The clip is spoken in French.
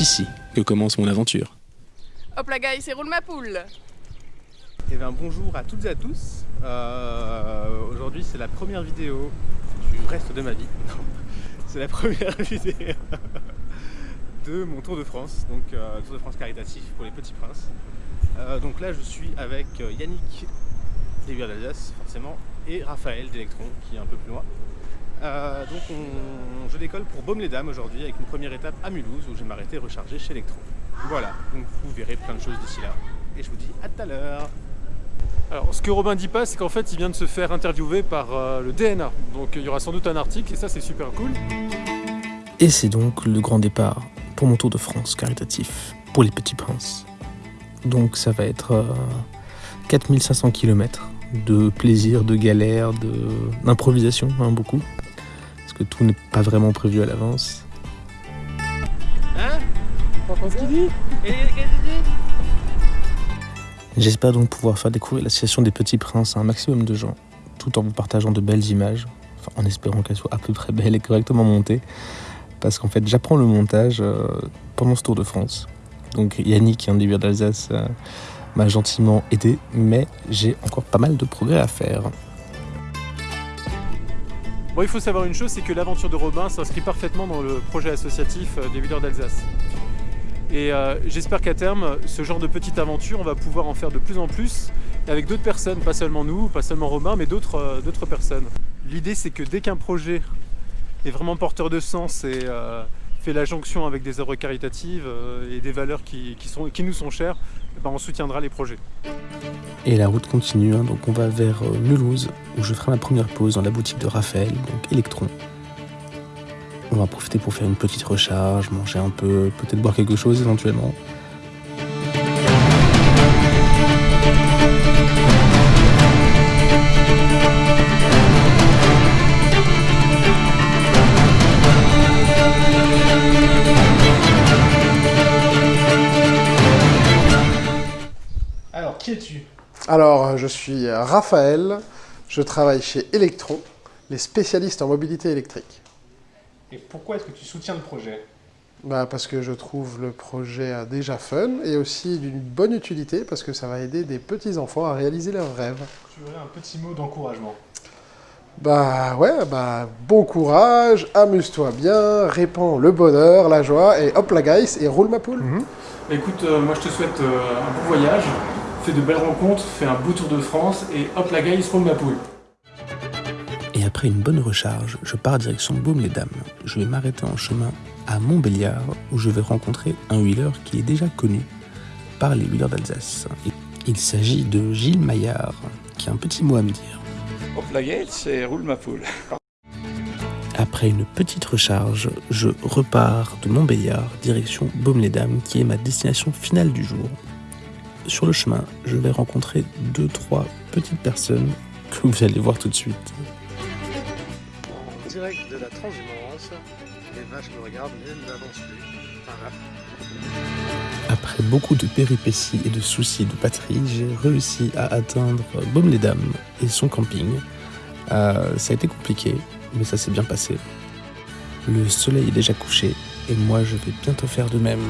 ici que commence mon aventure. Hop la guys, c'est roule ma poule Eh bien bonjour à toutes et à tous. Euh, Aujourd'hui c'est la première vidéo du reste de ma vie. c'est la première vidéo de mon Tour de France, donc euh, Tour de France caritatif pour les petits princes. Euh, donc là je suis avec Yannick des d'Alsace forcément et Raphaël d'Electron qui est un peu plus loin. Euh, donc on, je décolle pour Baume-les-Dames aujourd'hui avec une première étape à Mulhouse où je vais m'arrêter recharger chez Electron. Voilà, donc vous verrez plein de choses d'ici là. Et je vous dis à tout à l'heure Alors, ce que Robin dit pas, c'est qu'en fait, il vient de se faire interviewer par euh, le DNA. Donc, il y aura sans doute un article, et ça, c'est super cool. Et c'est donc le grand départ pour mon Tour de France caritatif pour les petits princes. Donc ça va être euh, 4500 km de plaisir, de galère, de- d'improvisation, hein, beaucoup. Parce que tout n'est pas vraiment prévu à l'avance. Hein T'entends ce qu'il dit J'espère donc pouvoir faire découvrir l'association des petits princes à un maximum de gens, tout en vous partageant de belles images, enfin, en espérant qu'elles soient à peu près belles et correctement montées, parce qu'en fait j'apprends le montage euh, pendant ce Tour de France. Donc Yannick, un des vieux d'Alsace, euh, m'a gentiment aidé, mais j'ai encore pas mal de progrès à faire. Bon, il faut savoir une chose, c'est que l'aventure de Robin s'inscrit parfaitement dans le projet associatif euh, des Wheelers d'Alsace. Et euh, j'espère qu'à terme, ce genre de petite aventure, on va pouvoir en faire de plus en plus, avec d'autres personnes, pas seulement nous, pas seulement Robin, mais d'autres euh, d'autres personnes. L'idée, c'est que dès qu'un projet est vraiment porteur de sens et fait la jonction avec des œuvres caritatives et des valeurs qui, qui nous sont chères, eh ben, on soutiendra les projets. Et la route continue, hein, donc on va vers euh, Mulhouse, où je ferai ma première pause dans la boutique de Raphaël, donc Electron. On va profiter pour faire une petite recharge, manger un peu, peut-être boire quelque chose éventuellement. Alors qui es-tu? Alors, je suis Raphaël, je travaille chez Electron, les spécialistes en mobilité électrique. Et pourquoi est-ce que tu soutiens le projet? Bah, parce que je trouve le projet déjà fun et aussi d'une bonne utilité parce que ça va aider des petits-enfants à réaliser leurs rêves. Tu aurais un petit mot d'encouragement? Bah ouais, bah bon courage, amuse-toi bien, répands le bonheur, la joie et hop la guys et roule ma poule. Bah, Écoute, euh, moi je te souhaite euh, un bon voyage, fais de belles rencontres, fais un beau tour de France et hop la gueule, roule ma poule. Et après une bonne recharge, je pars direction Baume-les-Dames. Je vais m'arrêter en chemin à Montbéliard, où je vais rencontrer un wheeler qui est déjà connu par les wheelers d'Alsace. Il s'agit de Gilles Maillard, qui a un petit mot à me dire. Hop la gueule, c'est roule ma poule. Après une petite recharge, je repars de Montbéliard, direction Baume-les-Dames, qui est ma destination finale du jour. Sur le chemin, je vais rencontrer deux, trois petites personnes que vous allez voir tout de suite. En direct de la transhumance, les vaches me regardent mais n'avancent plus. Voilà. Après beaucoup de péripéties et de soucis de patrie, j'ai réussi à atteindre Baume-les-Dames et son camping. Euh, ça a été compliqué, mais ça s'est bien passé. Le soleil est déjà couché et moi je vais bientôt faire de même.